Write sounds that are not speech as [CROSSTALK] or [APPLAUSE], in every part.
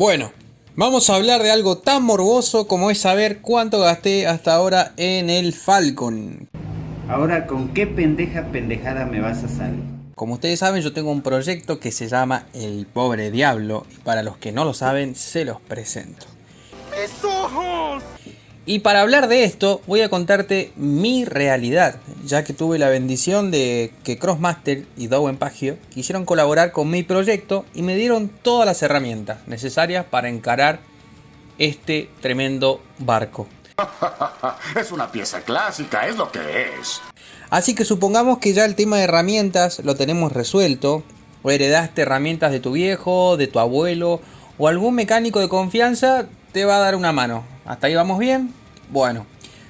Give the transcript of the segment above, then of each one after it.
Bueno, vamos a hablar de algo tan morboso como es saber cuánto gasté hasta ahora en el Falcon. Ahora, ¿con qué pendeja pendejada me vas a salir? Como ustedes saben, yo tengo un proyecto que se llama El Pobre Diablo. Y para los que no lo saben, se los presento. Y para hablar de esto, voy a contarte mi realidad, ya que tuve la bendición de que Crossmaster y Dowen Pagio quisieron colaborar con mi proyecto y me dieron todas las herramientas necesarias para encarar este tremendo barco. [LAUGHS] es una pieza clásica, es lo que es. Así que supongamos que ya el tema de herramientas lo tenemos resuelto, o heredaste herramientas de tu viejo, de tu abuelo, o algún mecánico de confianza te va a dar una mano. ¿Hasta ahí vamos bien? Bueno,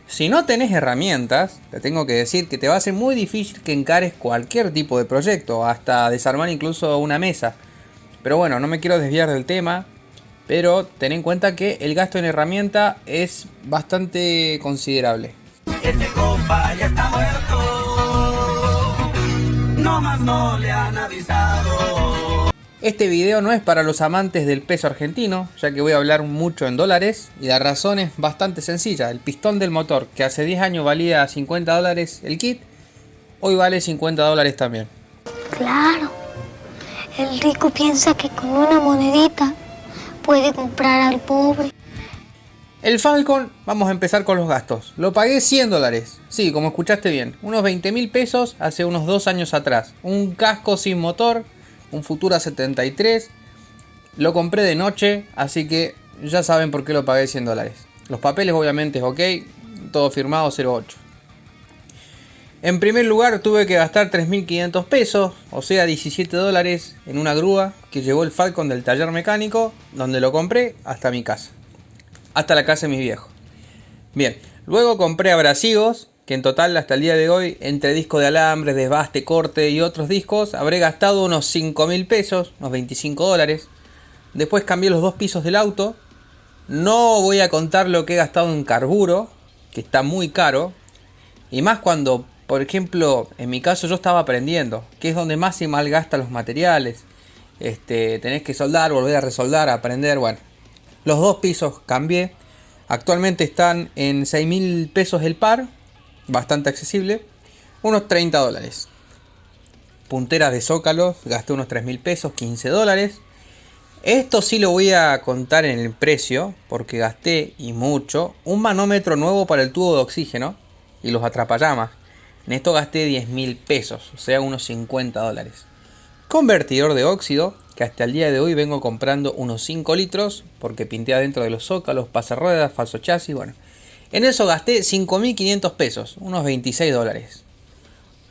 si no tenés herramientas, te tengo que decir que te va a ser muy difícil que encares cualquier tipo de proyecto, hasta desarmar incluso una mesa. Pero bueno, no me quiero desviar del tema, pero ten en cuenta que el gasto en herramienta es bastante considerable. Este video no es para los amantes del peso argentino, ya que voy a hablar mucho en dólares y la razón es bastante sencilla. El pistón del motor, que hace 10 años valía 50 dólares el kit, hoy vale 50 dólares también. Claro, el rico piensa que con una monedita puede comprar al pobre. El Falcon, vamos a empezar con los gastos. Lo pagué 100 dólares. Sí, como escuchaste bien. Unos 20 mil pesos hace unos dos años atrás. Un casco sin motor, un Futura 73. Lo compré de noche, así que ya saben por qué lo pagué 100 dólares. Los papeles obviamente es ok, todo firmado 08. En primer lugar tuve que gastar 3.500 pesos, o sea 17 dólares en una grúa que llevó el Falcon del taller mecánico, donde lo compré, hasta mi casa. Hasta la casa de mis viejos. Bien, luego compré abrasivos que en total hasta el día de hoy, entre disco de alambre, desbaste, corte y otros discos, habré gastado unos 5 mil pesos, unos 25 dólares. Después cambié los dos pisos del auto. No voy a contar lo que he gastado en carburo, que está muy caro. Y más cuando, por ejemplo, en mi caso yo estaba aprendiendo, que es donde más se malgasta los materiales. Este, tenés que soldar, volver a resoldar, aprender, bueno. Los dos pisos cambié. Actualmente están en 6 mil pesos el par bastante accesible, unos 30 dólares. Punteras de zócalo, gasté unos 3 mil pesos, 15 dólares. Esto sí lo voy a contar en el precio, porque gasté y mucho, un manómetro nuevo para el tubo de oxígeno y los atrapallamas. En esto gasté 10 mil pesos, o sea unos 50 dólares. Convertidor de óxido, que hasta el día de hoy vengo comprando unos 5 litros, porque pinté adentro de los zócalos, ruedas, falso chasis, bueno. En eso gasté 5.500 pesos, unos 26 dólares.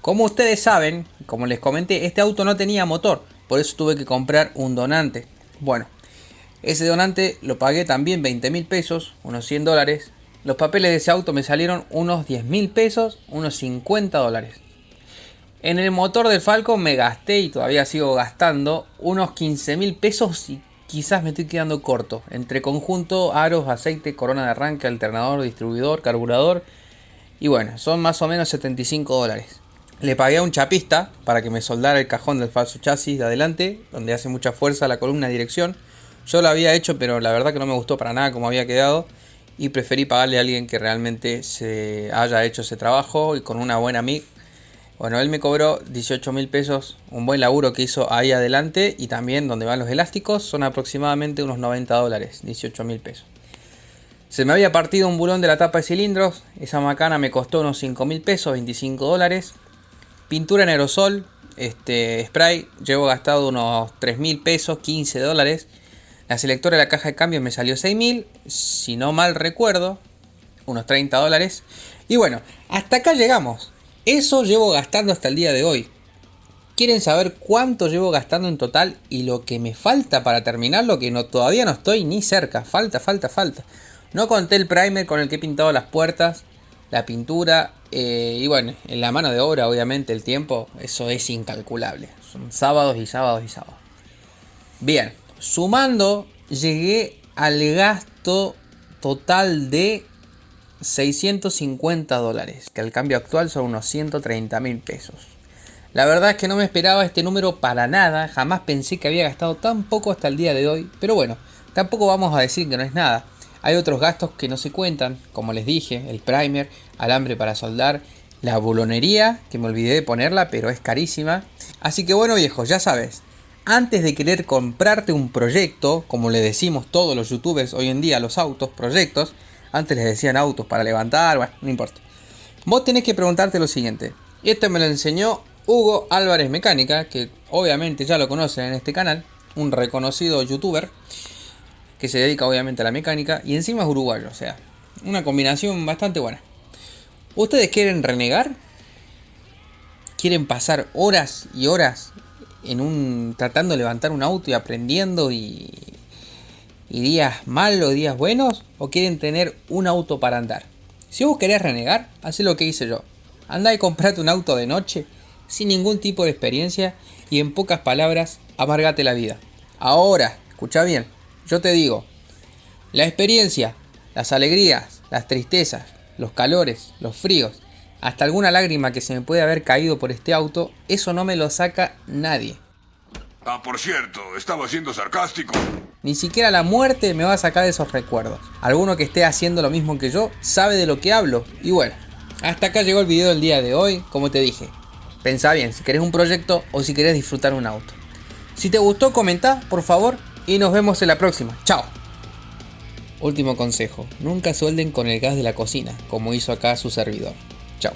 Como ustedes saben, como les comenté, este auto no tenía motor, por eso tuve que comprar un donante. Bueno, ese donante lo pagué también 20 mil pesos, unos 100 dólares. Los papeles de ese auto me salieron unos 10 mil pesos, unos 50 dólares. En el motor del Falcon me gasté y todavía sigo gastando unos 15 mil pesos y quizás me estoy quedando corto. Entre conjunto, aros, aceite, corona de arranque, alternador, distribuidor, carburador. Y bueno, son más o menos 75 dólares. Le pagué a un chapista para que me soldara el cajón del falso chasis de adelante, donde hace mucha fuerza la columna de dirección. Yo lo había hecho, pero la verdad que no me gustó para nada como había quedado. Y preferí pagarle a alguien que realmente se haya hecho ese trabajo y con una buena MIG bueno, él me cobró 18 mil pesos, un buen laburo que hizo ahí adelante y también donde van los elásticos son aproximadamente unos 90 dólares, 18 mil pesos. Se me había partido un bulón de la tapa de cilindros, esa macana me costó unos 5 mil pesos, 25 dólares. Pintura en aerosol, este spray, llevo gastado unos 3 mil pesos, 15 dólares. La selectora de la caja de cambio me salió 6 mil, si no mal recuerdo, unos 30 dólares. Y bueno, hasta acá llegamos. Eso llevo gastando hasta el día de hoy. ¿Quieren saber cuánto llevo gastando en total y lo que me falta para terminarlo? Que todavía no estoy ni cerca. Falta, falta, falta. No conté el primer con el que he pintado las puertas, la pintura eh, y bueno, en la mano de obra, obviamente, el tiempo, eso es incalculable. Son sábados y sábados y sábados. Bien, sumando, llegué al gasto total de 650 dólares, que al cambio actual son unos 130 mil pesos. La verdad es que no me esperaba este número para nada, jamás pensé que había gastado tan poco hasta el día de hoy, pero bueno, tampoco vamos a decir que no es nada. Hay otros gastos que no se cuentan, como les dije, el primer, alambre para soldar, la bolonería, que me olvidé de ponerla, pero es carísima. Así que bueno viejos, ya sabes, antes de querer comprarte un proyecto, como le decimos todos los youtubers hoy en día los autos, proyectos, antes les decían autos para levantar, bueno, no importa. Vos tenés que preguntarte lo siguiente. Esto me lo enseñó Hugo Álvarez Mecánica, que obviamente ya lo conocen en este canal, un reconocido youtuber que se dedica obviamente a la mecánica y encima es uruguayo, o sea, una combinación bastante buena. ¿Ustedes quieren renegar? ¿Quieren pasar horas y horas en un tratando de levantar un auto y aprendiendo y, y días malos, días buenos? ¿O quieren tener un auto para andar? Si vos querés renegar, haz lo que hice yo. Anda y comprate un auto de noche sin ningún tipo de experiencia y en pocas palabras, amargate la vida. Ahora, escucha bien, yo te digo, la experiencia, las alegrías, las tristezas, los calores, los fríos, hasta alguna lágrima que se me puede haber caído por este auto, eso no me lo saca nadie. Ah, por cierto, estaba siendo sarcástico. Ni siquiera la muerte me va a sacar de esos recuerdos. Alguno que esté haciendo lo mismo que yo sabe de lo que hablo. Y bueno, hasta acá llegó el video del día de hoy. Como te dije, pensá bien si querés un proyecto o si querés disfrutar un auto. Si te gustó, comenta, por favor, y nos vemos en la próxima. Chao. Último consejo, nunca suelden con el gas de la cocina, como hizo acá su servidor. Chao.